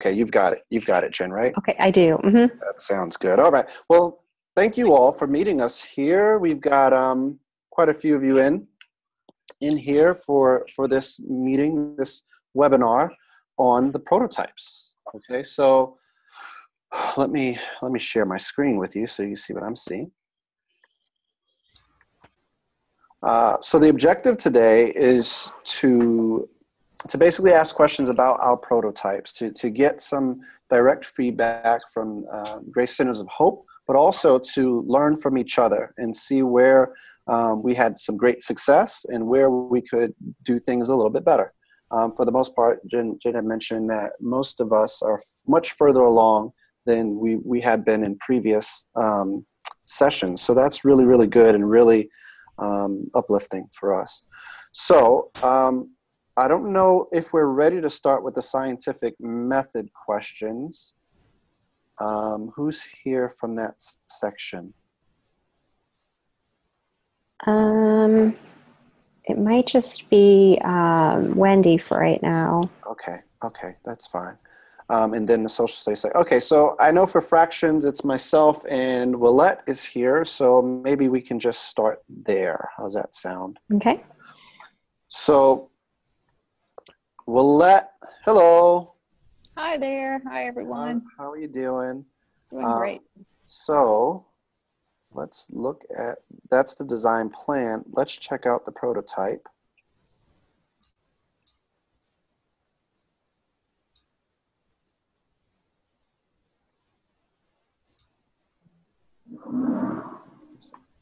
Okay, you've got it. You've got it, Jen, right? Okay, I do. hmm That sounds good. All right. Well, thank you all for meeting us here. We've got um, quite a few of you in in here for for this meeting, this webinar on the prototypes. Okay, so let me let me share my screen with you so you see what I'm seeing. Uh, so the objective today is to to basically ask questions about our prototypes, to, to get some direct feedback from uh, Grace Centers of Hope, but also to learn from each other and see where um, we had some great success and where we could do things a little bit better. Um, for the most part, Jen, Jen had mentioned that most of us are much further along than we, we had been in previous um, sessions. So that's really, really good and really um, uplifting for us. So um, I don't know if we're ready to start with the scientific method questions. Um, who's here from that section? Um, it might just be um, Wendy for right now. Okay, okay, that's fine. Um, and then the social studies okay, so I know for fractions it's myself and Willette is here, so maybe we can just start there. How's that sound? Okay. So, Willette, hello. Hi there. Hi, everyone. How are you doing? Doing uh, great. So let's look at, that's the design plan. Let's check out the prototype.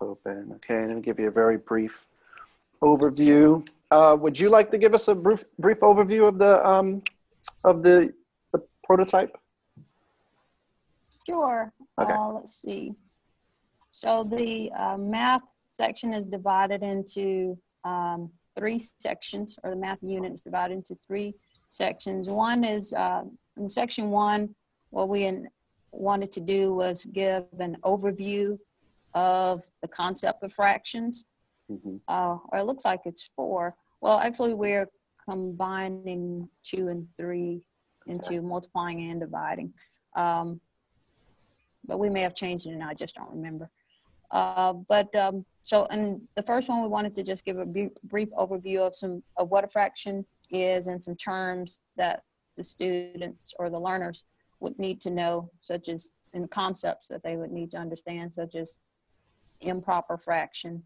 Open, okay, and I'll give you a very brief overview. Uh, would you like to give us a brief, brief overview of the, um, of the, the prototype? Sure. Okay. Uh, let's see. So the uh, math section is divided into um, three sections, or the math unit is divided into three sections. One is uh, in section one, what we in, wanted to do was give an overview of the concept of fractions. Mhm. uh, or it looks like it's four. Well, actually, we're combining two and three into multiplying and dividing. Um, but we may have changed it and I just don't remember. Uh, but um, so, and the first one, we wanted to just give a brief overview of some of what a fraction is and some terms that the students or the learners would need to know, such as and concepts that they would need to understand, such as improper fraction,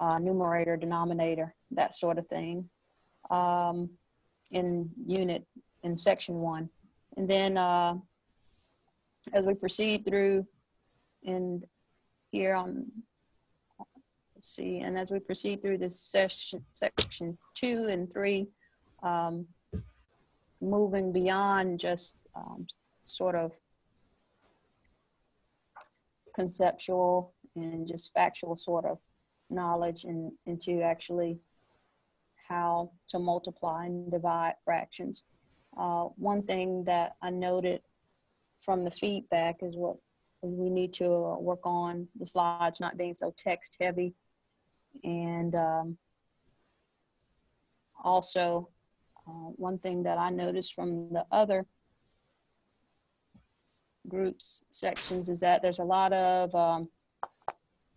uh, numerator, denominator, that sort of thing, um, in unit, in section one. And then uh, as we proceed through and here on, let's see, and as we proceed through this session, section two and three, um, moving beyond just um, sort of conceptual and just factual sort of knowledge and into actually how to multiply and divide fractions. Uh, one thing that I noted from the feedback is what is we need to uh, work on the slides not being so text heavy and um, also uh, one thing that I noticed from the other groups sections is that there's a lot of um,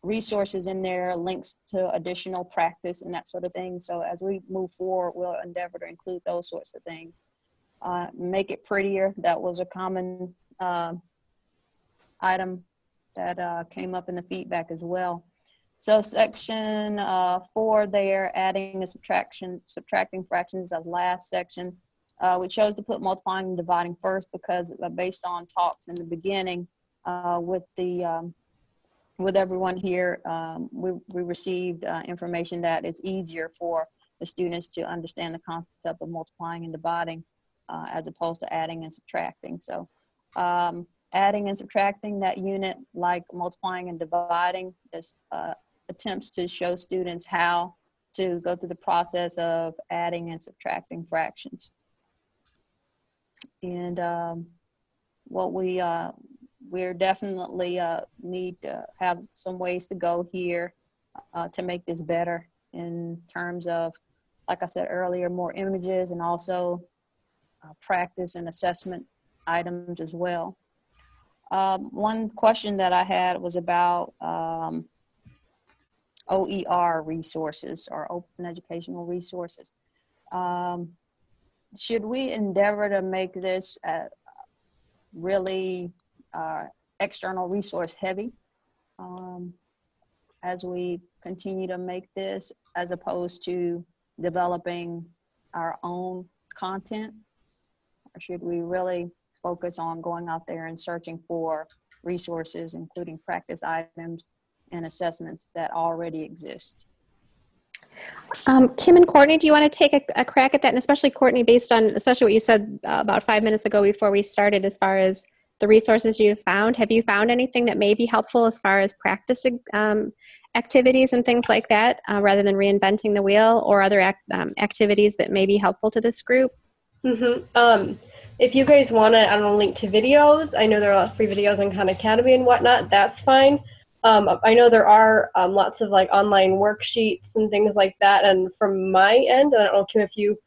resources in there, links to additional practice and that sort of thing. So as we move forward, we'll endeavor to include those sorts of things. Uh, make it prettier. That was a common uh, item that uh, came up in the feedback as well. So section uh, four there, adding and subtraction, subtracting fractions of last section. Uh, we chose to put multiplying and dividing first because uh, based on talks in the beginning with the um, with everyone here, um, we, we received uh, information that it's easier for the students to understand the concept of multiplying and dividing uh, as opposed to adding and subtracting. So um, adding and subtracting that unit like multiplying and dividing just uh, attempts to show students how to go through the process of adding and subtracting fractions. And um, what we uh, we're definitely uh, need to have some ways to go here uh, to make this better in terms of, like I said earlier, more images and also uh, practice and assessment items as well. Um, one question that I had was about um, OER resources or open educational resources. Um, should we endeavor to make this uh, really uh, external resource heavy um, as we continue to make this as opposed to developing our own content? Or should we really focus on going out there and searching for resources, including practice items and assessments that already exist? Um, Kim and Courtney, do you want to take a, a, crack at that? And especially Courtney, based on especially what you said uh, about five minutes ago before we started, as far as the resources you've found, have you found anything that may be helpful as far as practice um, activities and things like that, uh, rather than reinventing the wheel, or other act, um, activities that may be helpful to this group? Mm-hmm. Um, if you guys want to, I don't link to videos. I know there are a lot of free videos on Khan Academy and whatnot. That's fine. Um, I know there are um, lots of like online worksheets and things like that. And from my end, I don't know, Kim, if you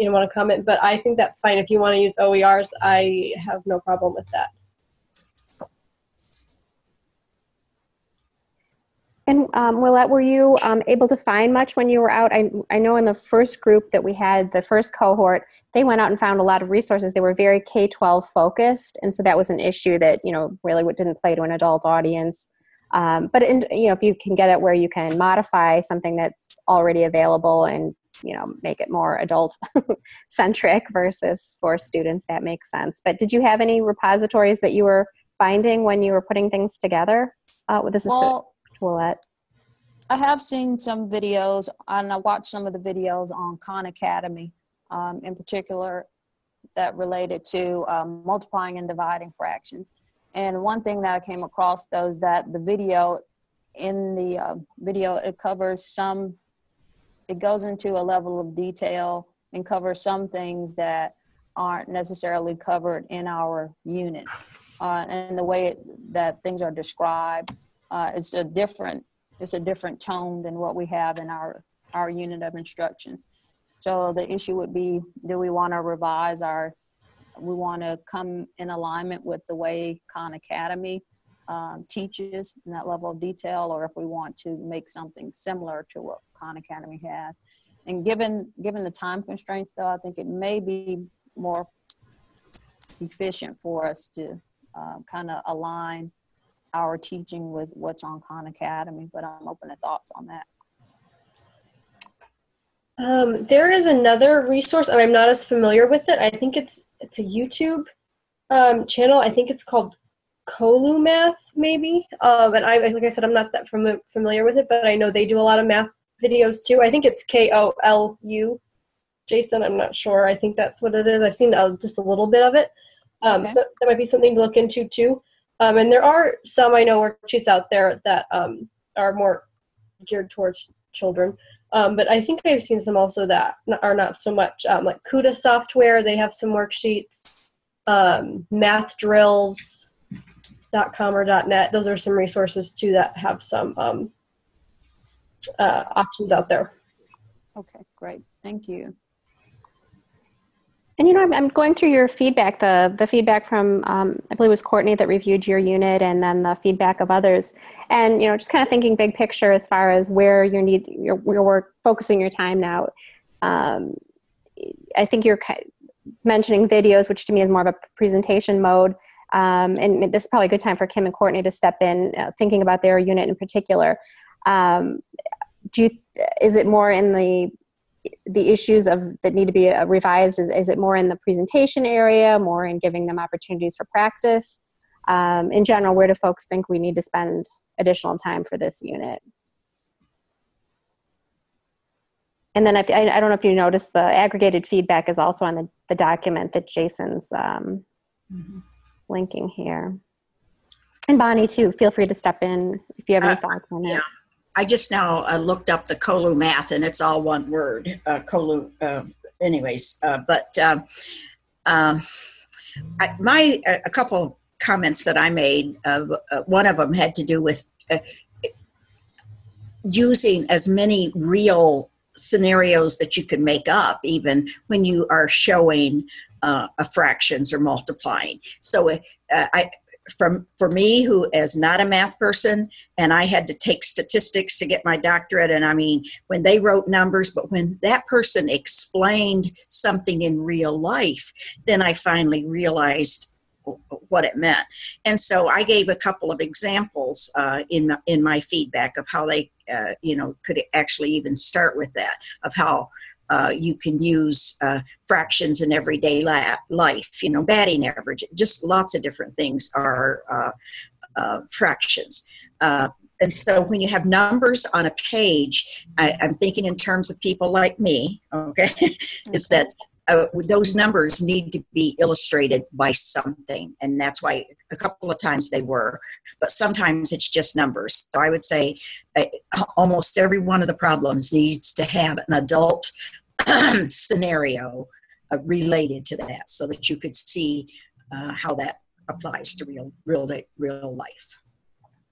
you know want to comment, but I think that's fine. If you want to use OERs, I have no problem with that. And um, Willette, were you um, able to find much when you were out? I, I know in the first group that we had, the first cohort, they went out and found a lot of resources. They were very K-12 focused, and so that was an issue that you know really didn't play to an adult audience. Um, but in, you know, if you can get it where you can modify something that's already available and you know make it more adult centric versus for students, that makes sense. But did you have any repositories that you were finding when you were putting things together? Uh, with this is well, to, Willette. I have seen some videos, and I watched some of the videos on Khan Academy, um, in particular, that related to um, multiplying and dividing fractions. And one thing that I came across though is that the video, in the uh, video, it covers some, it goes into a level of detail and covers some things that aren't necessarily covered in our unit. Uh, and the way it, that things are described, uh, it's a different, it's a different tone than what we have in our, our unit of instruction. So the issue would be, do we want to revise our we want to come in alignment with the way Khan Academy um, teaches in that level of detail, or if we want to make something similar to what Khan Academy has. And given given the time constraints, though, I think it may be more efficient for us to uh, kind of align our teaching with what's on Khan Academy. But I'm open to thoughts on that. Um, there is another resource, and I'm not as familiar with it. I think it's it's a YouTube um, channel. I think it's called Kolu Math, maybe. Um, and I, like I said, I'm not that fam- familiar with it, but I know they do a lot of math videos too. I think it's K O L U. Jason, I'm not sure. I think that's what it is. I've seen uh, just a little bit of it. Um, okay. So that might be something to look into too. Um, and there are some I know worksheets out there that um, are more geared towards children. Um, but I think I've seen some also that are not so much um, like Kuta Software. They have some worksheets, um, mathdrills.com or dot .net. Those are some resources too that have some um, uh, options out there. Okay, great. Thank you. And you know, I'm, I'm going through your feedback, the the feedback from um, I believe it was Courtney that reviewed your unit, and then the feedback of others. And you know, just kind of thinking big picture as far as where you need your, your work focusing your time now. Um, I think you're mentioning videos, which to me is more of a presentation mode. Um, and this is probably a good time for Kim and Courtney to step in, uh, thinking about their unit in particular. Um, do you, is it more in the the issues of that need to be uh, revised is, is it more in the presentation area more in giving them opportunities for practice um, in general where do folks think we need to spend additional time for this unit and then I, I don't know if you noticed the aggregated feedback is also on the, the document that jason's um, mm-hmm. Linking here and bonnie too feel free to step in if you have any uh, thoughts on yeah. it I just now uh, looked up the Kolu math, and it's all one word. Uh, Kolu, uh, anyways. Uh, but um, um, I, my a couple comments that I made. Uh, one of them had to do with uh, using as many real scenarios that you can make up, even when you are showing uh, of fractions or multiplying. So uh, I, from for me who is not a math person and i had to take statistics to get my doctorate and i mean when they wrote numbers but when that person explained something in real life then i finally realized what it meant and so i gave a couple of examples uh, in in my feedback of how they uh, you know could actually even start with that of how uh, you can use uh, fractions in everyday life, you know, batting average, just lots of different things are uh, uh fractions. Uh, and so when you have numbers on a page, I, am thinking in terms of people like me, okay, is that uh, those numbers need to be illustrated by something. And that's why a couple of times they were, but sometimes it's just numbers. So I would say almost every one of the problems needs to have an adult scenario uh, related to that so that you could see uh, how that applies to real real real life.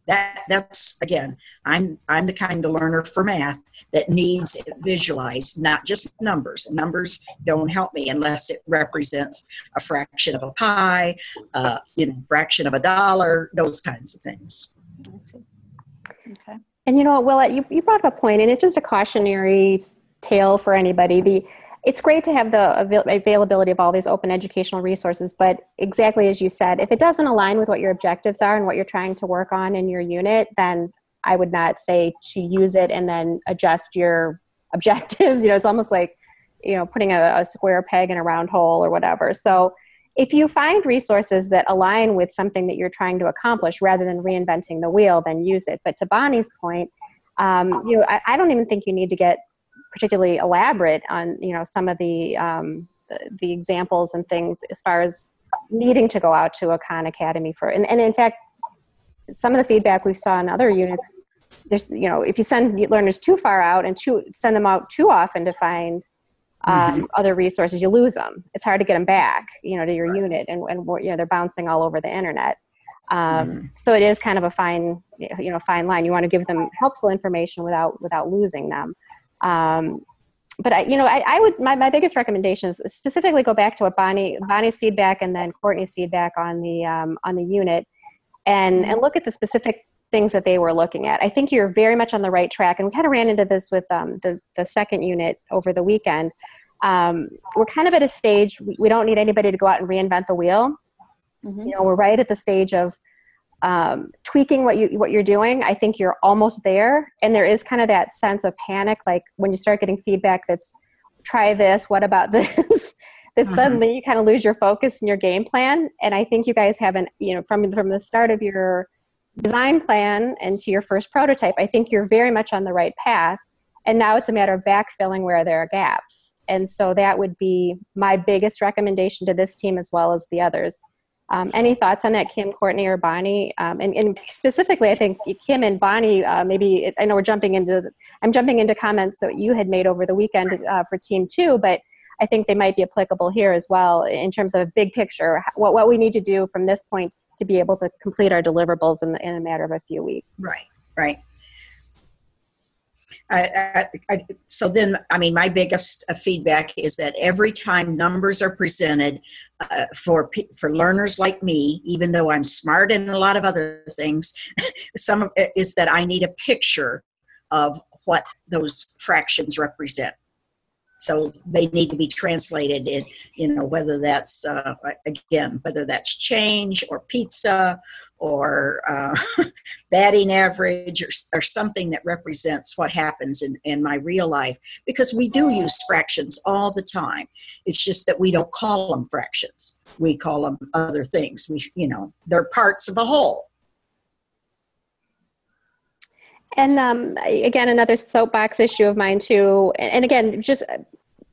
That that's again i'm i'm the kind of learner for math that needs it visualized not just numbers. Numbers don't help me unless it represents a fraction of a pie uh, you know fraction of a dollar those kinds of things. Okay. And you know well you, you brought up a point and it's just a cautionary tale for anybody. The it's great to have the avail- availability of all these open educational resources, but exactly as you said, if it doesn't align with what your objectives are and what you're trying to work on in your unit, then I would not say to use it and then adjust your objectives. You know, it's almost like you know putting a, a square peg in a round hole or whatever. So if you find resources that align with something that you're trying to accomplish rather than reinventing the wheel, then use it. But to Bonnie's point, um, you know, I, I, don't even think you need to get particularly elaborate on you know some of the, um, the, examples and things as far as needing to go out to a Khan Academy for and, and in fact some of the feedback we saw in other units there's you know if you send learners too far out and too send them out too often to find um, mm-hmm. other resources you lose them it's hard to get them back you know to your right. unit and, and you know they're bouncing all over the internet um, mm-hmm. so it is kind of a fine you know fine line you want to give them helpful information without without losing them um, but I, you know, I, I, would my, my biggest recommendation is specifically go back to what Bonnie Bonnie's feedback and then Courtney's feedback on the um, on the unit, and and look at the specific things that they were looking at. I think you're very much on the right track, and we kind of ran into this with um, the the second unit over the weekend. Um, we're kind of at a stage we, we, don't need anybody to go out and reinvent the wheel. Mm-hmm. You know, we're right at the stage of um, tweaking what you what you're doing i think you're almost there. And there is kind of that sense of panic like when you start getting feedback that's try this what about this? that mm-hmm. suddenly you kind of lose your focus and your game plan. And i think you guys haven't you know from from the start of your design plan and to your first prototype i think you're very much on the right path. And now it's a matter of backfilling where there are gaps. And so that would be my biggest recommendation to this team as well as the others um, any thoughts on that, Kim, Courtney, or Bonnie? Um, and, and, specifically, I think Kim and Bonnie, uh, maybe it, I know we're jumping into, I'm jumping into comments that you had made over the weekend uh, for Team Two, but I think they might be applicable here as well in terms of a big picture, what, what we need to do from this point to be able to complete our deliverables in, in a matter of a few weeks. Right, right. I, I, so then, I mean, my biggest uh, feedback is that every time numbers are presented uh, for for learners like me, even though I'm smart in a lot of other things, some of it is that I need a picture of what those fractions represent. So they need to be translated in, you know, whether that's uh, again, whether that's change or pizza or uh, batting average or, or something that represents what happens in, in my real life because we do use fractions all the time. It's just that we don't call them fractions. We call them other things. We you know they're parts of a whole and um, again another soapbox issue of mine too and again just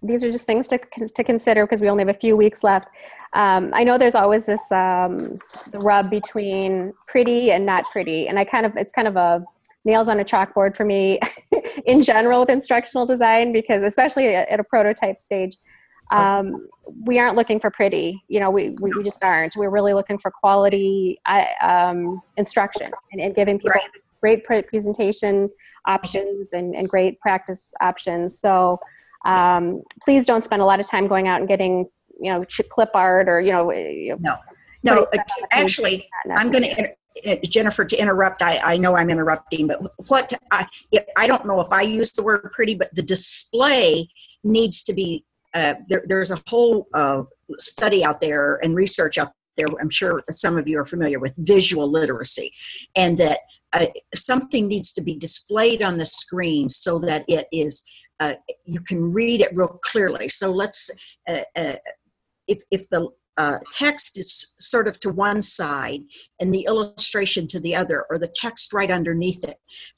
these are just things to, to consider because we only have a few weeks left. Um, I know there's always this um, the rub between pretty and not pretty, and I kind of it's kind of a nails on a chalkboard for me in general with instructional design because especially at, a prototype stage, um, we aren't looking for pretty. You know, we, we, we just aren't. We're really looking for quality um, instruction and, and, giving people right. Great presentation options and, and great practice options. So um, please don't spend a lot of time going out and getting you know, clip art or, you know, know, No, putting uh, stuff on the page actually, I'm going to, Jennifer, to interrupt, I, I know I'm interrupting, but what, I, I don't know if I use the word pretty, but the display needs to be, uh, there, there's a whole uh, study out there and research out there, I'm sure some of you are familiar with visual literacy, and that something needs to be displayed on the screen so that it is, uh, you can read it real clearly. So let's, uh, uh, if, if the uh, text is sort of to one side and the illustration to the other, or the text right underneath it,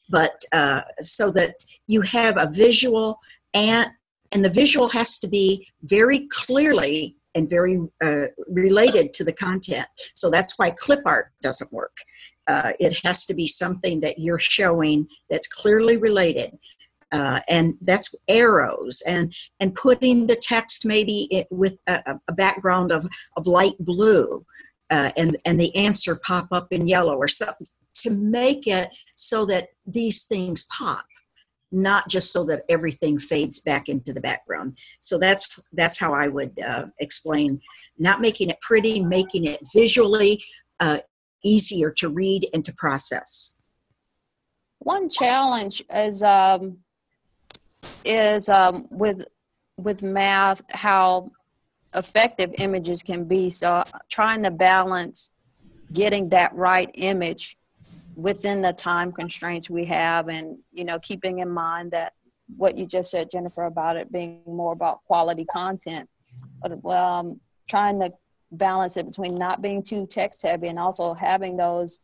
but uh, so that you have a visual and and the visual has to be very clearly and very uh, related to the content. So that's why clip art doesn't work. Uh, it has to be something that you're showing that's clearly related. Uh, and that's arrows and and putting the text maybe it, with a, a background of of light blue uh, and and the answer pop up in yellow or something to make it so that these things pop not just so that everything fades back into the background so that's that's how i would uh, explain not making it pretty making it visually uh, easier to read and to process One challenge is um, is um, with with math how effective images can be. So trying to balance getting that right image within the time constraints we have, and you know keeping in mind that what you just said, Jennifer, about it being more about quality content. But well, um, trying to balance it between not being too text heavy and also having those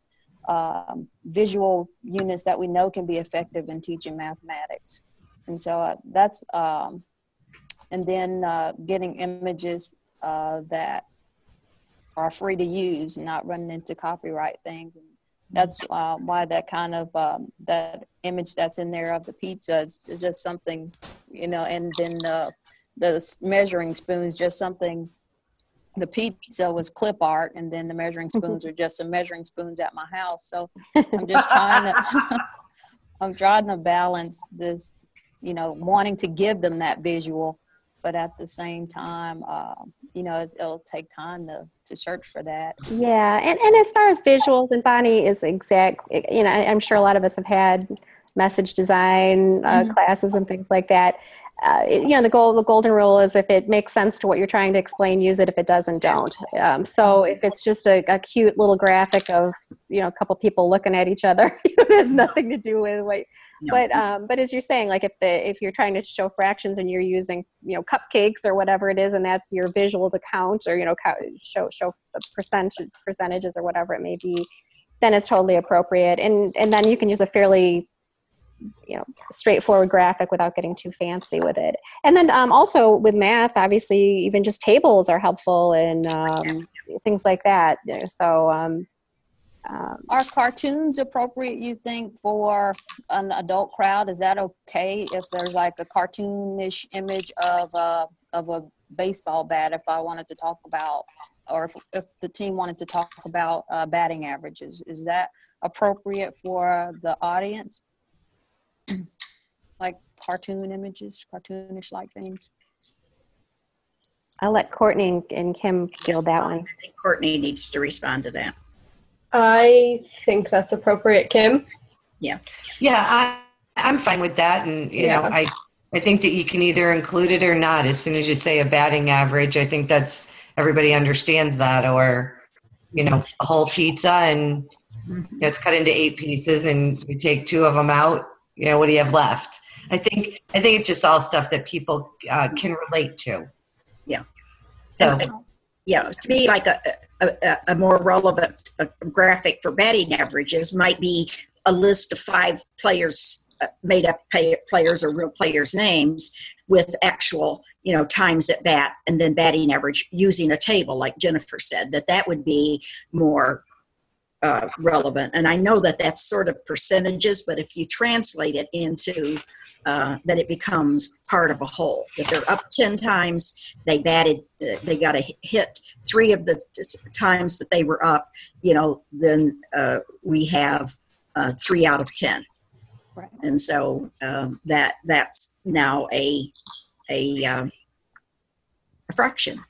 um, visual units that we know can be effective in teaching mathematics. And so uh, that's, um, and then uh, getting images uh, that are free to use, not running into copyright things. And that's uh, why that kind of, um, that image that's in there of the pizza is, is just something, you know, and then the, the measuring spoons, just something the pizza was clip art and then the measuring spoons are just some measuring spoons at my house. So i'm just trying to i'm trying to balance this you know wanting to give them that visual but at the same time uh, you know it's, it'll take time to to search for that. Yeah, and, and as far as visuals, and Bonnie is exact, you know, I'm sure a lot of us have had message design uh, Mhm. classes and things like that. Uh, it- you know, the goal, the golden rule is if it makes sense to what you're trying to explain, use it. If it doesn't, don't. Um, so if it's just a, a cute little graphic of, you know, a couple people looking at each other, it has nothing to do with what. No. But um, but as you're saying, like if the if you're trying to show fractions and you're using you know cupcakes or whatever it is, and that's your visual to count or you know show show the percentages percentages or whatever it may be, then it's totally appropriate. And and then you can use a fairly you know straightforward graphic without getting too fancy with it. And then um, also with math, obviously even just tables are helpful and um, things like that. So. Um, um, are cartoons appropriate you think for an adult crowd is that okay if there's like a cartoonish image of a of a baseball bat if i wanted to talk about or if, if the team wanted to talk about uh, batting averages is that appropriate for the audience like cartoon images cartoonish like things I'll let Courtney and- and Kim field that one. i think courtney needs to respond to that I think that's appropriate, Kim. Yeah, Yeah, I, I'm fine with that. And, you know, I, I think that you can either include it or not. As soon as you say a batting average, I think that's, everybody understands that. Or, you know, a whole pizza and you know, it's cut into eight pieces and you take two of them out, you know, what do you have left? I think, I think it's just all stuff that people uh, can relate to. Yeah. So, yeah, to me, like a, a, a- more relevant uh, graphic for batting averages might be a list of five players, uh, made up players or real players' names with actual, you know, times at bat and then batting average using a table, like Jennifer said, that that would be more uh, relevant. And I know that that's sort of percentages, but if you translate it into uh, that it becomes part of a whole. If they're up 10 times, they batted, uh, they got a hit three of the t- t- times that they were up, you know, then uh, we have uh, three out of 10. Right. And so um, that that's now a, a, um, a fraction.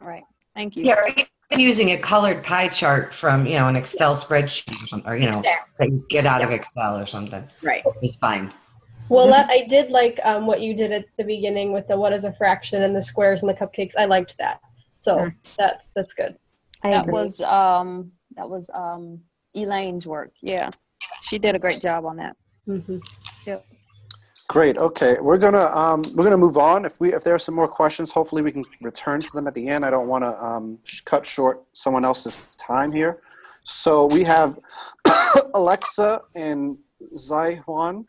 Right. Thank you. Yeah, or even using a colored pie chart from, you know, an Excel spreadsheet or something, or, you know, Exactly. that you get out of Excel or something. Right. It's fine. Well, that, I did like um, what you did at the beginning with the what is a fraction and the squares and the cupcakes. I liked that. So Mm. that's that's good. I That agree. was um that was um Elaine's work. Yeah. She did a great job on that. hmm Great. Okay, we're gonna um, we're gonna move on. If we if there are some more questions, hopefully we can return to them at the end. I don't want to um, cut short someone else's time here. So we have Alexa and Zaihuan.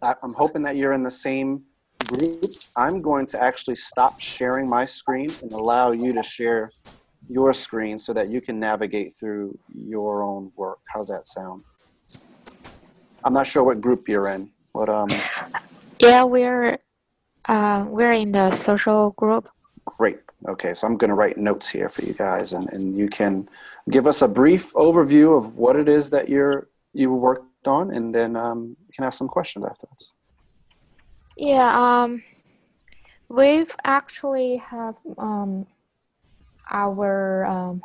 I'm hoping that you're in the same group. I'm going to actually stop sharing my screen and allow you to share your screen so that you can navigate through your own work. How's that sound? I'm not sure what group you're in. What um Yeah, we're uh, we're in the social group. Great. Okay, so I'm going to write notes here for you guys, and, and you can give us a brief overview of what it is that you're you worked on, and then um, you can ask some questions afterwards. Yeah, um, we've actually have um, our um,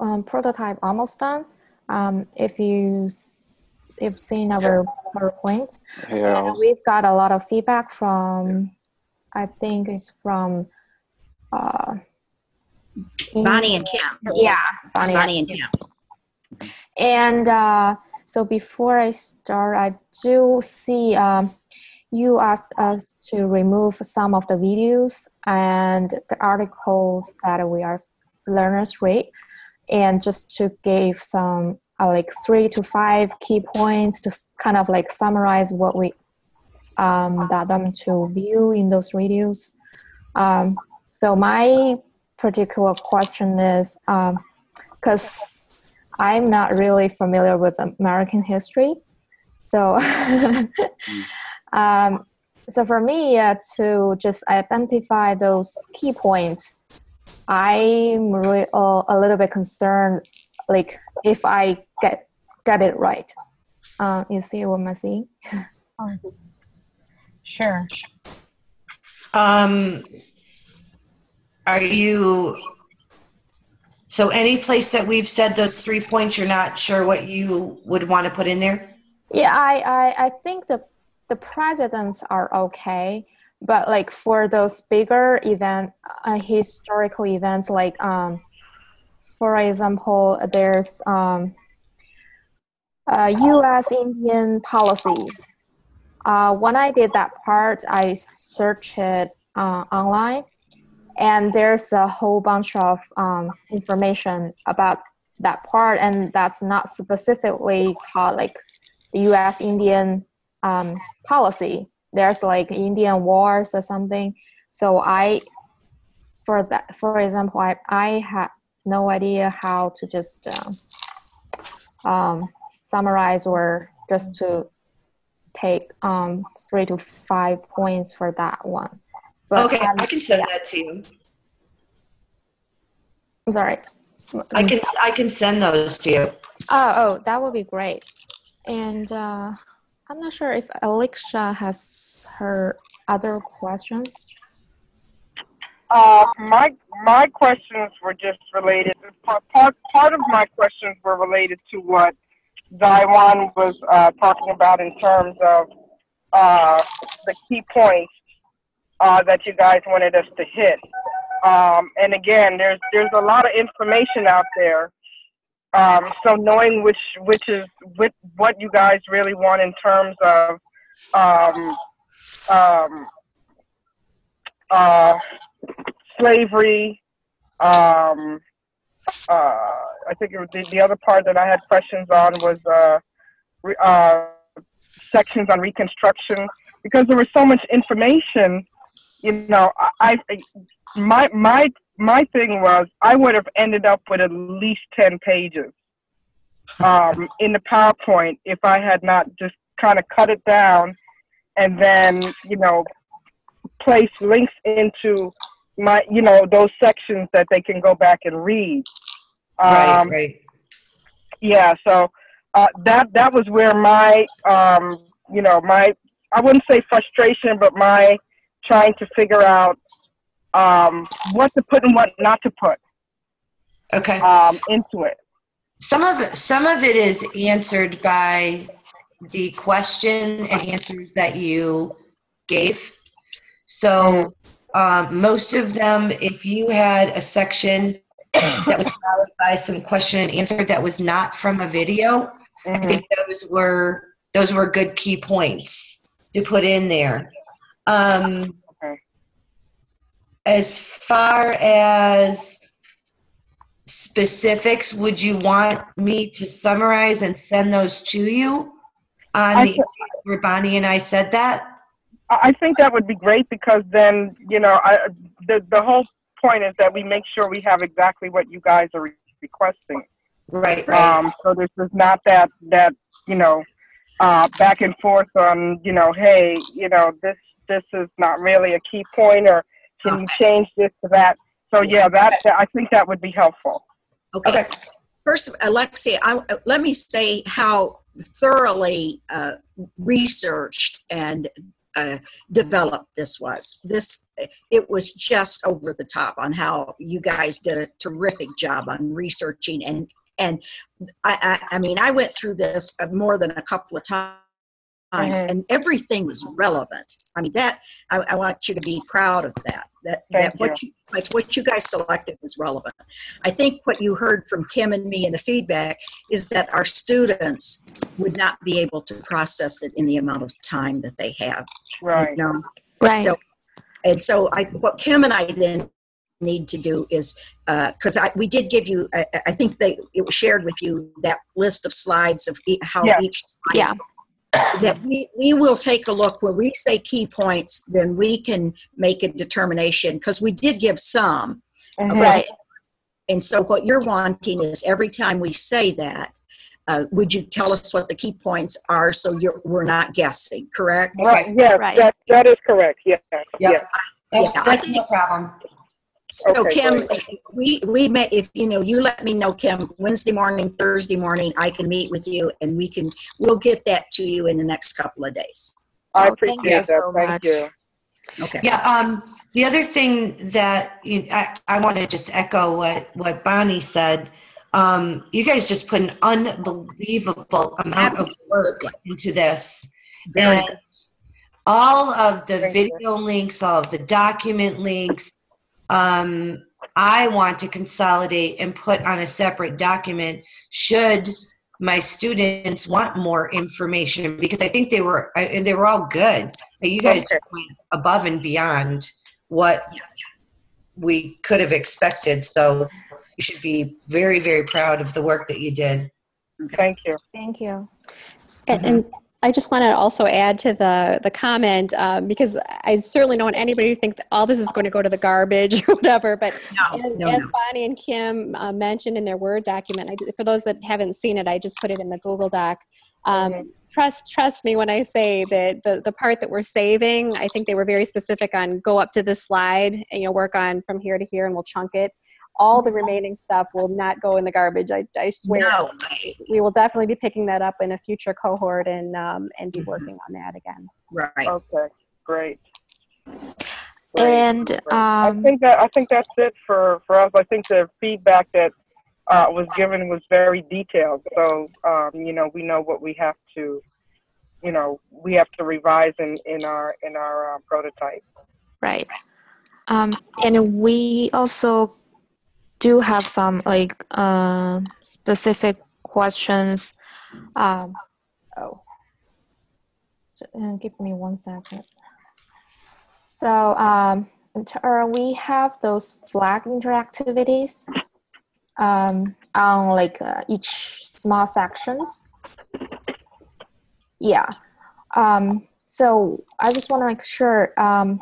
um, prototype almost done. Um, if you you've seen our PowerPoint, Here, and we've got a lot of feedback from, I think it's from, uh, Bonnie and Kim. yeah, Bonnie. Bonnie and Kim. And uh, so before I start, I do see um, you asked us to remove some of the videos and the articles that we are learners read, and just to give some uh, like three to five key points to kind of like summarize what we um, got them to view in those videos. Um, so my particular question is because I'm not really familiar with American history. So, um, so for me uh, to just identify those key points, I'm really uh, a little bit concerned, like if I get get it right. Uh, you see what I'm saying? Sure. Um, are you, so any place that we've said those three points, you're not sure what you would want to put in there? Yeah, I, I, I think the the presidents are okay, but like for those bigger event, uh, historical events, like um, for example, there's um, uh, U.S. Indian policy. Uh, when I did that part, I searched it uh, online, and there's a whole bunch of um, information about that part, and that's not specifically called like the U.S. Indian um, policy. There's like Indian wars or something. So I, for that, for example, I I have no idea how to just um, um, summarize or just to take um, three to five points for that one. But Okay, um, I can send yeah. that to you. I'm sorry. I can, I can send those to you. Oh, oh, that would be great. And uh, I'm not sure if Alicia has her other questions. Uh, my my questions were just related. Part part, part of my questions were related to what Daiwan was uh, talking about in terms of uh, the key points uh, that you guys wanted us to hit. Um, and again, there's there's a lot of information out there. Um, so knowing which which is which, what you guys really want in terms of um, um, uh, slavery. Um, uh, I think it the, the other part that I had questions on was uh, re, uh, sections on Reconstruction because there was so much information. You know, I, I my my my thing was I would have ended up with at least ten pages um, in the PowerPoint if I had not just kind of cut it down and then you know place links into my you know those sections that they can go back and read Right, um, right. yeah so uh, that that was where my um, you know my i wouldn't say frustration but my trying to figure out um, what to put and what not to put Okay. um, into it. Some of it, some of it is answered by the question and answers that you gave. So um, most of them, if you had a section that was followed by some question and answer that was not from a video, I Mhm. think those were those were good key points to put in there. Um, Okay. As far as specifics, would you want me to summarize and send those to you on I the where Bonnie and I said that? I I think that would be great because then, you know, I, the, the whole point is that we make sure we have exactly what you guys are re- requesting. Right, Um, so this is not that, that, you know, uh, back and forth on, you know, hey, you know, this, this is not really a key point or can you change this to that? So yeah, that, that- I think that would be helpful. Okay. First, Alexia, I, let me say how thoroughly uh, researched and uh, developed this was. This it was just over the top on how you guys did a terrific job on researching and and I I, I mean I went through this more than a couple of times. Mhm. And everything was relevant. I mean that I, I want you to be proud of that. That Thank that what you like what you guys selected was relevant. I think what you heard from Kim and me in the feedback is that our students would not be able to process it in the amount of time that they have. Right. You know? Right. So, and so I, what Kim and I then need to do is, uh, because I we did give you, I, I think they it was shared with you that list of slides of e- how Yeah. each Yeah. That we, we will take a look when we say key points then we can make a determination because we did give some Mhm. Right. and so what you're wanting is every time we say that uh, would you tell us what the key points are so you're, we're not guessing correct Right, yes, Right. that, that is correct, yes, Yep. yes. That's, Yeah, I that's think- no problem. So Okay, Kim, we, we met, if, you know, you let me know, Kim, Wednesday morning, Thursday morning, I can meet with you and we can, we'll get that to you in the next couple of days. I Oh, thank you appreciate that, so thank much. you. Okay. Yeah, um, the other thing that you, I, I want to just echo what, what Bonnie said. Um, you guys just put an unbelievable amount of work into this. Very And good. all of the Thank you. video links, all of the document links, um, I want to consolidate and put on a separate document should my students want more information because I think they were I- and they were all good. You guys Okay. went above and beyond what we could have expected. So you should be very, very proud of the work that you did. Thank you. Thank you. And, and I just want to also add to the the comment um, because I certainly don't want anybody to think that all this is going to go to the garbage or whatever. But No, as, no, as no. Bonnie and Kim uh, mentioned in their Word document, I, for those that haven't seen it, I just put it in the Google Doc. Um. Trust trust me when I say that the the part that we're saving, I think they were very specific on go up to this slide and you know work on from here to here and we'll chunk it. All the remaining stuff will not go in the garbage. I, I swear No, we will definitely be picking that up in a future cohort and um, and be working on that again. right. Okay, great. Great, And great. I um, think that, I think that's it for, for us. I think the feedback that, uh, was given was very detailed. So, um, you know, we know what we have to, you know, we have to revise in, in our, in our, uh, prototype. right. Um, and we also do have some like uh, specific questions. Um, oh, uh, give me one second. So um, we have those flag interactivities um, on like uh, each small sections. Yeah. Um, so I just want to make sure. Um,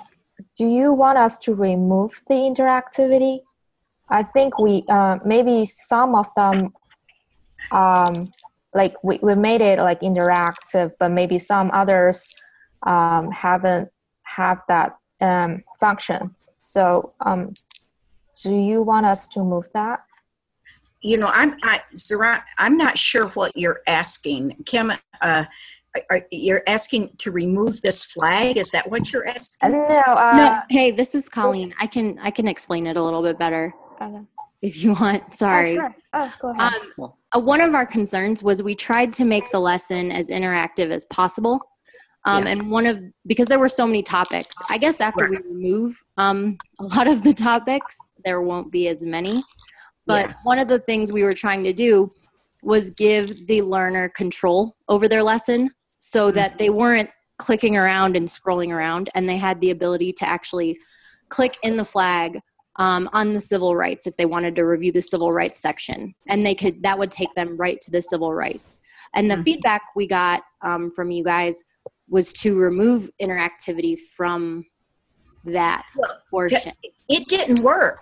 do you want us to remove the interactivity? I think we uh, maybe some of them, um, like we, we made it like interactive, but maybe some others um, haven't have that um, function. So um, do you want us to move that? You know, I'm, I, Zara, I'm not sure what you're asking. Kim, uh, are, are, you're asking to remove this flag? Is that what you're asking? no, uh, no, hey, this is Colleen. I can I can explain it a little bit better okay. if you want. Sorry. Oh, Sorry. sure. Oh, go ahead. Um, uh, one of our concerns was we tried to make the lesson as interactive as possible. Um, Yeah. And one of, because there were so many topics, I guess after we remove um, a lot of the topics, there won't be as many. But Yeah. one of the things we were trying to do was give the learner control over their lesson so that they weren't clicking around and scrolling around and they had the ability to actually click in the flag um, on the civil rights if they wanted to review the civil rights section and they could that would take them right to the civil rights and the Mhm. feedback we got um, from you guys was to remove interactivity from that Well, portion It didn't work.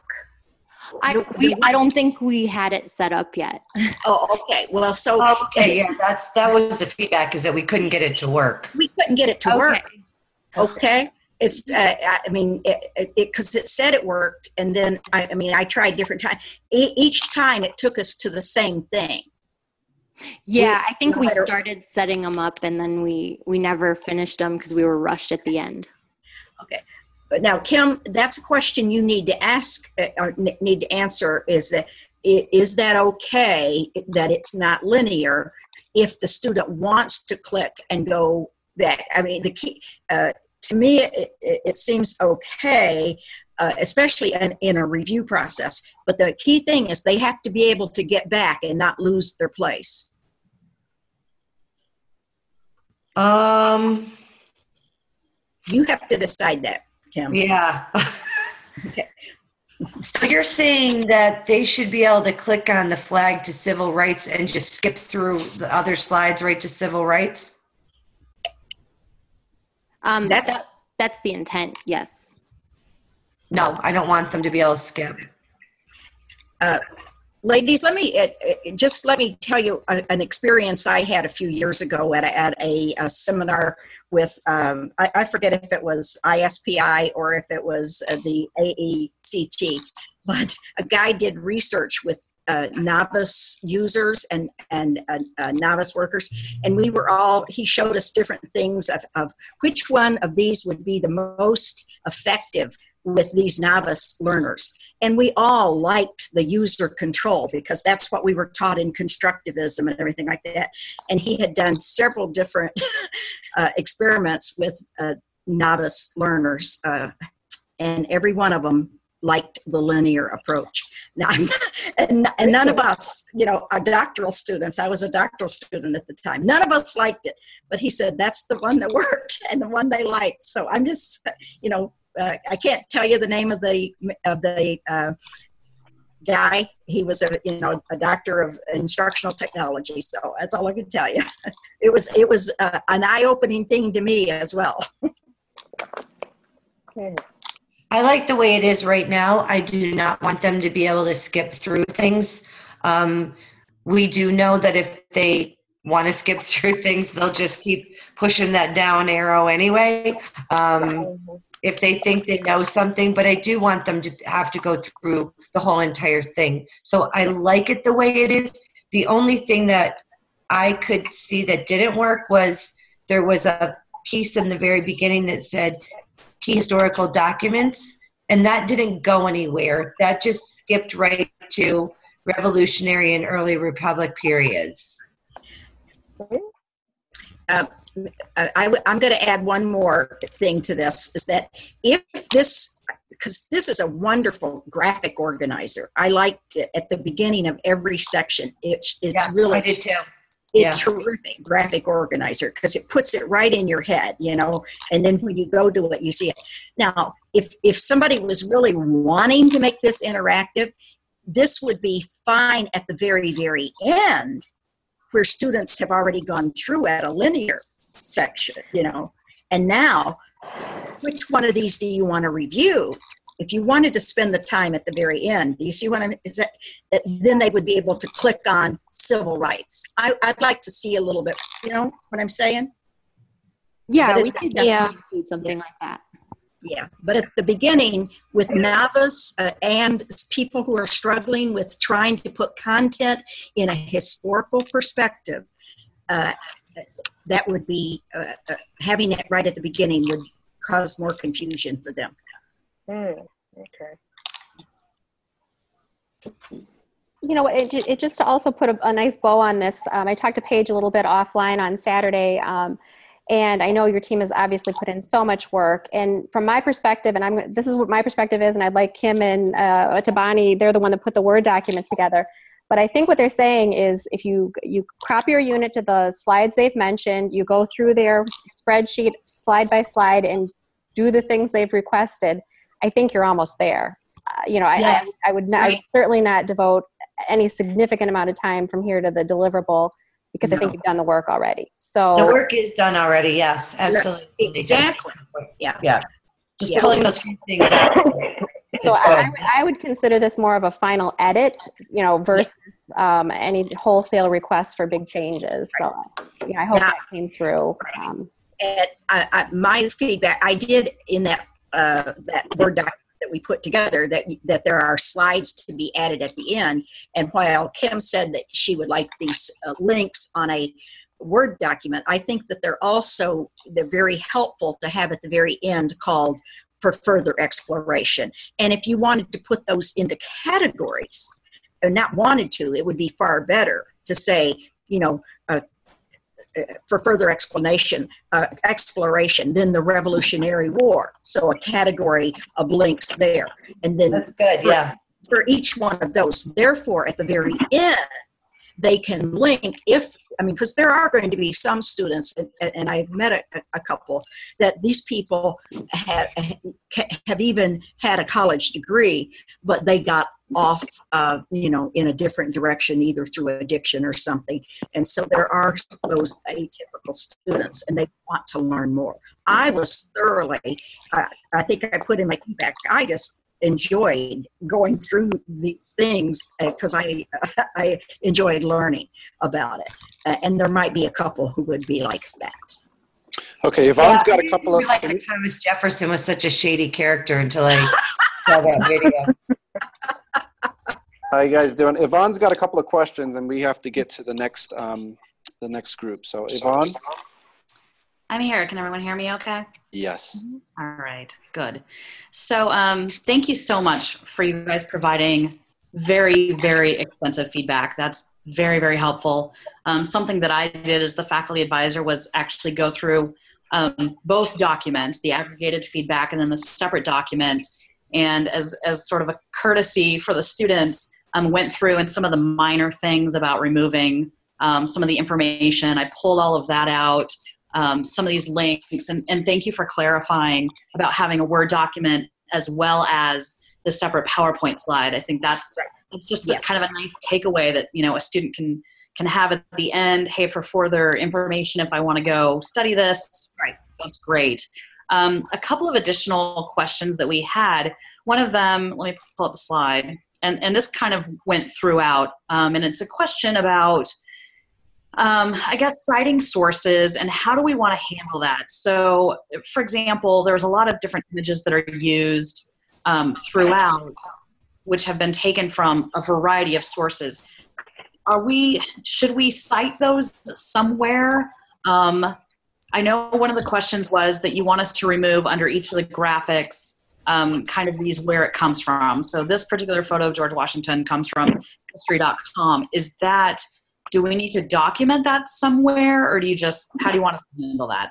I, we, I don't think we had it set up yet Oh, okay. Well, so Oh, okay, yeah, that's, that was the feedback, is that we couldn't get it to work. we couldn't get it to work. Okay. Okay. It's, uh, I mean, it, it, cause it said it worked. And then, I, I mean, I tried different times. E- each time it took us to the same thing. yeah i think we started setting them up and then we we never finished them because we were rushed at the end okay But now, Kim, that's a question you need to ask, uh, or need to answer is that is that okay that it's not linear if the student wants to click and go back? I mean, the key, uh, to me, it, it, seems okay, uh, especially in, in a review process. But the key thing is they have to be able to get back and not lose their place. Um, You have to decide that, Kim. yeah. Okay. So you're saying that they should be able to click on the flag to civil rights and just skip through the other slides right to civil rights? Um, That's- that, that's the intent yes No, I don't want them to be able to skip. ladies let me uh, uh, just let me tell you a, an experience i had a few years ago at a, at a, a seminar with um, I, I forget if it was ispi or if it was uh, the aect but a guy did research with uh, novice users and and uh, uh, novice workers. And we were all he showed us different things of, of which one of these would be the most effective with these novice learners. And we all liked the user control because that's what we were taught in constructivism and everything like that. And he had done several different uh, experiments with uh, novice learners uh, and every one of them liked the linear approach now and, and none of us you know are doctoral students i was a doctoral student at the time none of us liked it but he said that's the one that worked and the one they liked so i'm just you know uh, I can't tell you the name of the of the uh, guy. He was a you know a doctor of instructional technology. So that's all I can tell you. It was it was uh, an eye opening thing to me as well. I like the way it is right now. I do not want them to be able to skip through things. Um, we do know that if they want to skip through things, they'll just keep pushing that down arrow anyway. Um, if they think they know something, but I do want them to have to go through the whole entire thing. So I like it the way it is. The only thing that I could see that didn't work was there was a piece in the very beginning that said key historical documents, and that didn't go anywhere. That just skipped right to Revolutionary and early Republic periods. Uh, I, am going to add one more thing to this is that if this because this is a wonderful graphic organizer i liked it at the beginning of every section it's it's Yeah, really I did too. It's terrific graphic organizer because it puts it right in your head you know and then when you go to it you see it. Now if if somebody was really wanting to make this interactive this would be fine at the very very end where students have already gone through at a linear section you know. And now which one of these do you want to review if you wanted to spend the time at the very end do you see what i'm is that, that then they would be able to click on civil rights I, i'd like to see a little bit you know what i'm saying yeah But we could definitely Yeah. include something like that yeah but at the beginning with novice uh, and people who are struggling with trying to put content in a historical perspective uh, that would be uh, uh, having it right at the beginning would cause more confusion for them. Hmm, okay. you know, it, it just to also put a, a nice bow on this. Um, I talked to Paige a little bit offline on Saturday, um, and I know your team has obviously put in so much work. And from my perspective, and I'm this is what my perspective is, and I'd like Kim and uh, Tabani, they're the one that put the word document together. But I think what they're saying is, if you you crop your unit to the slides they've mentioned, you go through their spreadsheet slide by slide and do the things they've requested. I think you're almost there. Uh, you know, I, Yes. I, I would not, I would certainly not devote any significant amount of time from here to the deliverable because I think you've done the work already. So The work is done already, yes, absolutely. Exactly. Yeah. Yeah. Just Yeah. filling those few things out. so I, I would- I would consider this more of a final edit, you know, versus um, any wholesale requests for big changes. So you know, I hope Now- that came through. Um, And I, I, my feedback, I did in that uh, that word document that we put together that that there are slides to be added at the end. And while Kim said that she would like these uh, links on a Word document, I think that they're also they're very helpful to have at the very end called for further exploration. And if you wanted to put those into categories, and not wanted to, it would be far better to say, you know, uh, for further explanation, uh, exploration, then the Revolutionary War. So a category of links there. And then That's good, yeah. for each one of those. Therefore, at the very end, they can link if, I mean, because there are going to be some students, and, and I've met a, a couple, that these people have, have even had a college degree, but they got off, uh, you know, in a different direction, either through addiction or something. And so there are those atypical students, and they want to learn more. I was thoroughly, uh, I think I put in my feedback, I just enjoyed going through these things because I I enjoyed learning about it. Uh, and there might be a couple who would be like that. Okay, Yvonne's got a couple of. realized that Thomas Jefferson was such a shady character until I saw that video. How you guys doing? Yvonne's got a couple of questions, and we have to get to the next um, the next group. So Yvonne, I'm here. Can everyone hear me okay? yes. All right, good. So, um, thank you so much for you guys providing very, very extensive feedback. That's very, very helpful. Um, something that I did as the faculty advisor was actually go through um, both documents, the aggregated feedback and then the separate document. And as, as sort of a courtesy for the students, um, went through and some of the minor things about removing um, some of the information. I pulled all of that out um, some of these links. And, and thank you for clarifying about having a word document as well as the separate powerpoint slide. I think that's it's just a, kind of a nice takeaway that you know a student can can have at the end. Hey for further information if i want to go study this Right. that's great um, a couple of additional questions that we had one of them let me pull up the slide and and this kind of went throughout um, and it's a question about um, I guess citing sources and how do we want to handle that? So, for example, there's a lot of different images that are used um, throughout, which have been taken from a variety of sources. Are we? Should we cite those somewhere? Um, I know one of the questions was that you want us to remove under each of the graphics um, kind of these where it comes from. So this particular photo of George Washington comes from history.com. Is that do we need to document that somewhere or do you just how do you want us to handle that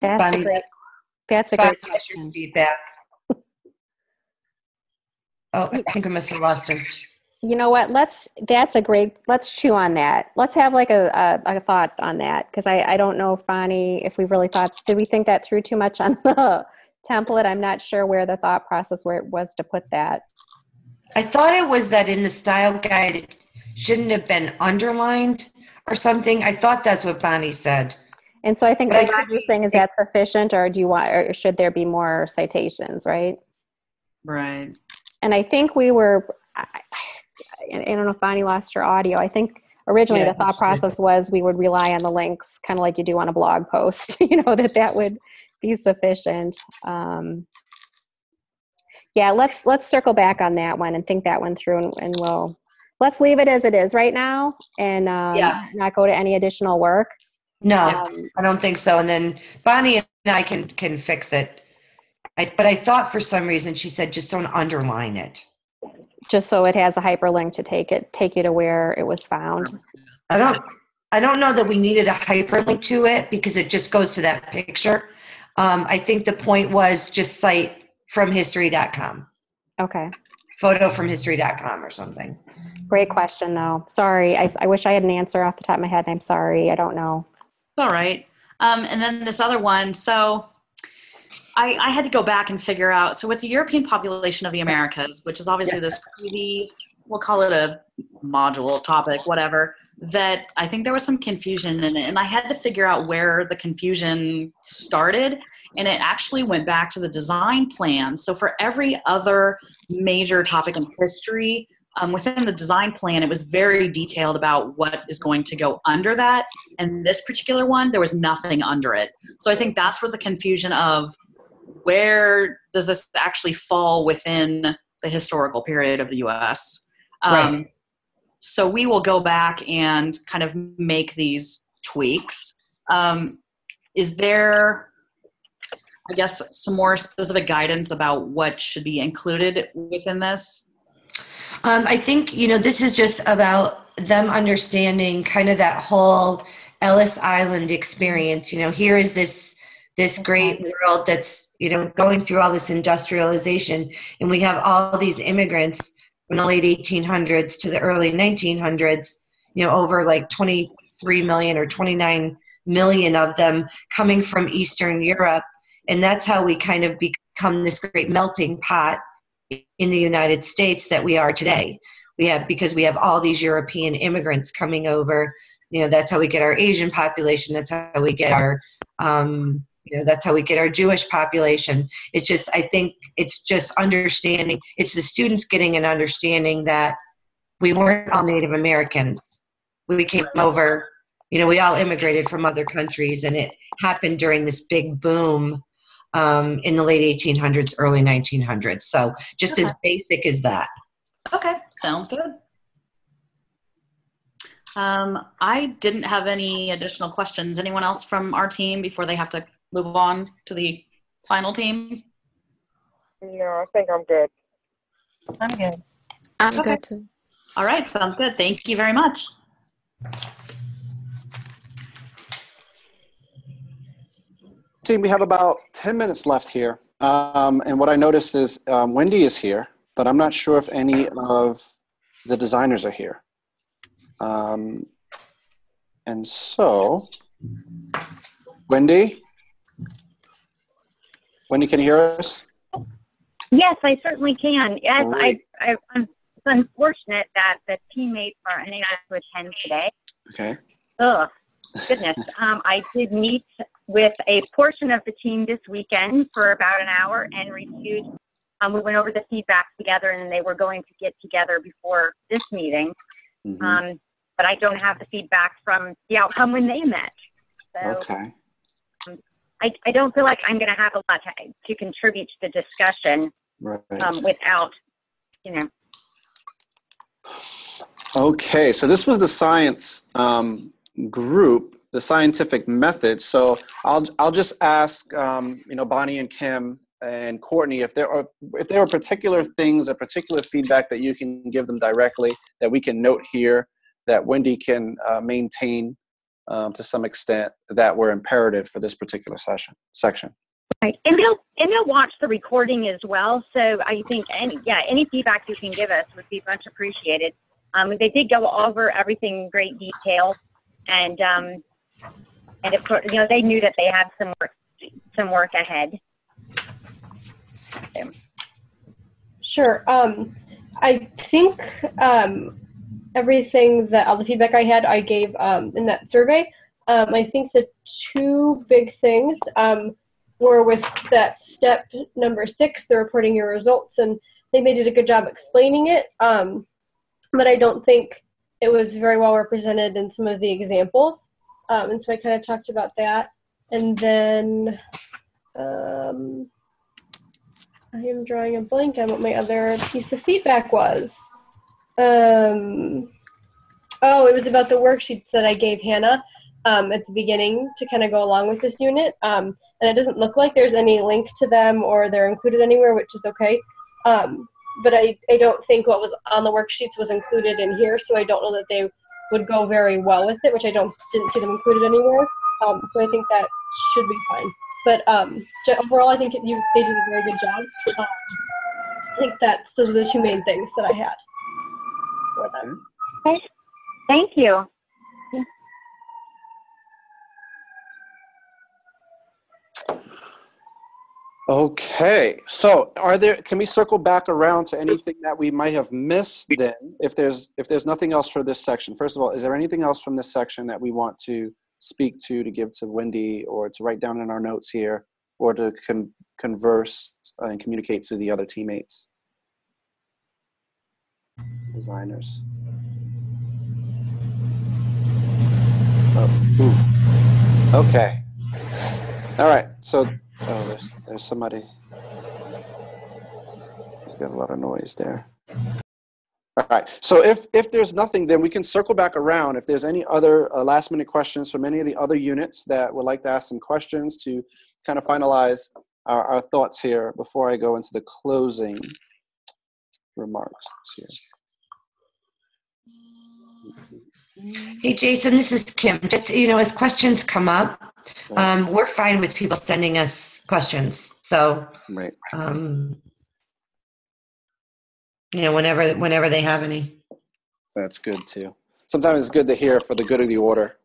that's a great. That's a Bonnie, great question. feedback. Oh, I think I must have lost her. You know what? Let's. That's a great. Let's chew on that. Let's have like a a, a thought on that because I I don't know if Bonnie if we've really thought. Did we think that through too much on the template? I'm not sure where the thought process where it was to put that. I thought it was that in the style guide, it shouldn't have been underlined or something. I thought that's what Bonnie said. And so I think But I like could you're saying, is that sufficient, or do you want, or should there be more citations, right? right And I think we were, I, I don't know if Bonnie lost her audio. I think originally Yeah, the thought process was we would rely on the links, kind of like you do on a blog post, you know, that that would be sufficient. Um, yeah, let's let's circle back on that one and think that one through, and, and we'll let's leave it as it is right now and um, Yeah. not go to any additional work. No, Um, I don't think so. And then Bonnie and I can can fix it. I, but I thought for some reason she said just don't underline it. Just so it has a hyperlink to take it take you to where it was found. I don't I don't know that we needed a hyperlink to it because it just goes to that picture. Um, I think the point was just cite from history.com, Okay. photo from history.com or something. Great question, though. Sorry, I, I wish I had an answer off the top of my head. and I'm sorry, I don't know. It's all right. Um, and then this other one. So I, I had to go back and figure out. So with the European population of the Americas, which is obviously this crazy, we'll call it a module topic, whatever. That I think there was some confusion in it, and I had to figure out where the confusion started. And it actually went back to the design plan. So for every other major topic in history, um, within the design plan, it was very detailed about what is going to go under that. And this particular one, there was nothing under it. So I think that's where the confusion of where does this actually fall within the historical period of the US? Um, So we will go back and kind of make these tweaks. Um, is there, I guess, some more specific guidance about what should be included within this? Um, I think, you know, this is just about them understanding kind of that whole Ellis Island experience. You know, here is this this great world that's, you know, going through all this industrialization and we have all these immigrants from the late 1800s to the early 1900s, you know, over like 23 million or 29 million of them coming from Eastern Europe. And that's how we kind of become this great melting pot in the United States that we are today. We have because we have all these European immigrants coming over. You know, that's how we get our Asian population. That's how we get our, um, you know, that's how we get our Jewish population. It's just, I think, it's just understanding. It's the students getting an understanding that we weren't all Native Americans. We came over. You know, we all immigrated from other countries, and it happened during this big boom um, in the late 1800s, early 1900s. So just as basic as that. Okay, sounds good. Um, I didn't have any additional questions. Anyone else from our team before they have to move on to the final team? No, I think I'm good. I'm good. I'm Okay. good too. All right, sounds good. Thank you very much. Team, we have about 10 minutes left here. Um, and what I noticed is um, Wendy is here, but I'm not sure if any of the designers are here. Um, and so, Wendy? Wendy, can you hear us? Yes, I certainly can. Yes, I, Great. I, I'm it's unfortunate that the teammates are unable to attend today. Okay. Ugh, goodness. um, I did meet with a portion of the team this weekend for about an hour and reviewed. Um, we went over the feedback together, and they were going to get together before this meeting. Mhm. Um, but I don't have the feedback from the outcome when they met. So okay. I, I don't feel like I'm going to have a lot to, to contribute to the discussion Right. um, without, you know, Okay, so this was the science um, group, the scientific method. So I'll I'll just ask um, you know Bonnie and Kim and Courtney if there are if there are particular things or particular feedback that you can give them directly that we can note here that Wendy can uh, maintain um, to some extent that were imperative for this particular session section. Right, and they'll and they'll watch the recording as well. So I think any yeah any feedback you can give us would be much appreciated. Um, they did go over everything in great detail, and um, and of course you know they knew that they had some work some work ahead. Sure. Um, I think um, everything that all the feedback I had, I gave um, in that survey. Um, I think the two big things um, were with that step number six, the reporting your results, and they did a good job explaining it. Um, but I don't think it was very well represented in some of the examples. Um, and so I kind of talked about that. And then um, I am drawing a blank on what my other piece of feedback was. Um, oh, it was about the worksheets that I gave Hannah um, at the beginning to kind of go along with this unit. Um, and it doesn't look like there's any link to them or they're included anywhere, which is okay. Um, but I, I don't think what was on the worksheets was included in here, so I don't know that they would go very well with it, which I don't didn't see them included anywhere. Um, so I think that should be fine. But um, overall, I think it, you, they did a very good job. Um, I think that's those are the two main things that I had for them. Thank you. Okay, so are there, can we circle back around to anything that we might have missed then? If there's, if there's nothing else for this section, first of all, is there anything else from this section that we want to speak to, to give to Wendy, or to write down in our notes here, or to con- converse and communicate to the other teammates? Designers. Oh. Okay. All right, so Oh, there's there's somebody. There's got a lot of noise there. All right. So if if there's nothing, then we can circle back around. If there's any other uh, last minute questions from any of the other units that would like to ask some questions to kind of finalize our, our thoughts here before I go into the closing remarks here. Hey, Jason, this is Kim. Just, you know, as questions come up, um, we're fine with people sending us questions. So, Right. um, you know, whenever, whenever they have any. That's good too. Sometimes it's good to hear for the good of the order,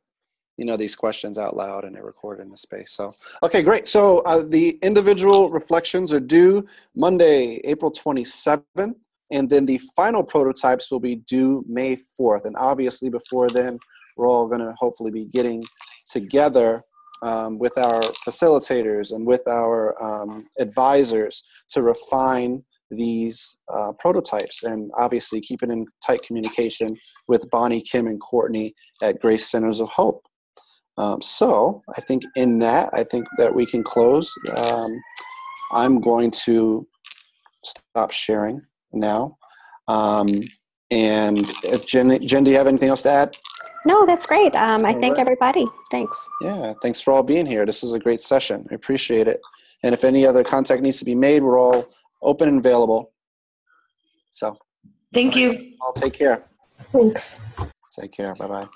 you know, these questions out loud and they're recorded in the space. So, okay, great. So uh, the individual reflections are due Monday, April 27th, and then the final prototypes will be due May 4th. And obviously, before then, we're all going to hopefully be getting together um, with our facilitators and with our um, advisors to refine these uh, prototypes and obviously keeping in tight communication with Bonnie, Kim, and Courtney at Grace Centers of Hope. Um, so I think in that, I think that we can close. Um, I'm going to stop sharing now. Um, and if Jen, Jen, do you have anything else to add? No, that's great. Um, I All thank right. everybody. Thanks. Yeah, thanks for all being here. This was a great session. I appreciate it. And if any other contact needs to be made, we're all open and available. So Thank you. I'll take care. Thanks. Take care. Bye bye.